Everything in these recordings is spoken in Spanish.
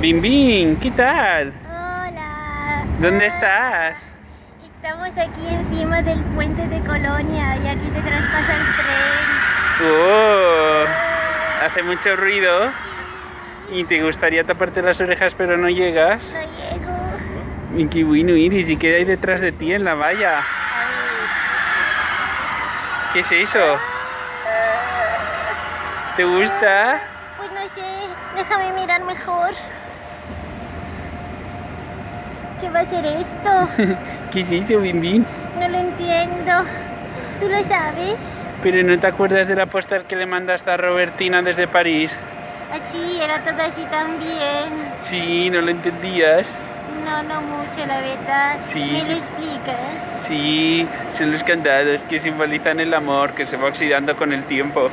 Bim Bim, ¿qué tal? Hola. ¿Dónde estás? Estamos aquí encima del puente de Colonia y aquí detrás pasa el tren. Oh, hace mucho ruido y te gustaría taparte las orejas pero no llegas. No llego. Y qué bueno Iris, ¿y qué hay detrás de ti en la valla? ¿Qué es eso? ¿Te gusta? Pues no sé, déjame mirar mejor. ¿Qué va a ser esto? ¿Qué es eso, Bim Bim? No lo entiendo. ¿Tú lo sabes? Pero ¿no te acuerdas de la que le mandaste a Robertina desde París? Así, era todo así también. Sí, ¿no lo entendías? No, no mucho, la verdad. Sí, ¿Me sí. lo explicas? Sí, son los candados que simbolizan el amor que se va oxidando con el tiempo.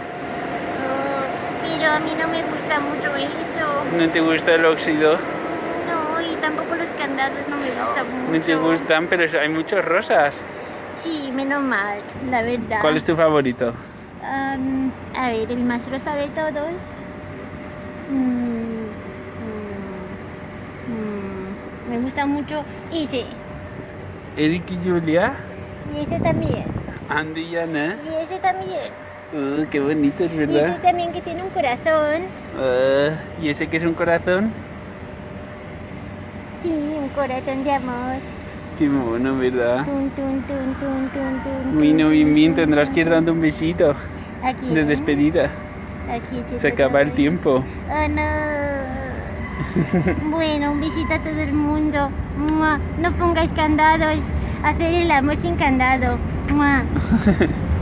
Pero a mí no me gusta mucho eso. ¿No te gusta el óxido? No, y tampoco los candados no me gustan mucho. No te gustan, pero hay muchos rosas. Sí, menos mal, la verdad. ¿Cuál es tu favorito? Am, a ver, el más rosa de todos. Mm, mm, mm, me gusta mucho ese. Eric y Julia. Y ese también. Andy y Ana. Y ese también. Uh, qué bonito, es Y ese verdad. también que tiene un corazón. Ah, ¿Y ese que es un corazón? Sí, un corazón de amor. Qué mono, ¿verdad? Tun, tun, tun, bien, tun, tendrás que ir dando un besito Aquí. de ¿eh? despedida. Aquí, Se acaba el tiempo. Oh no. bueno, un besito a todo el mundo. No pongáis candados. Hacer el amor sin candado.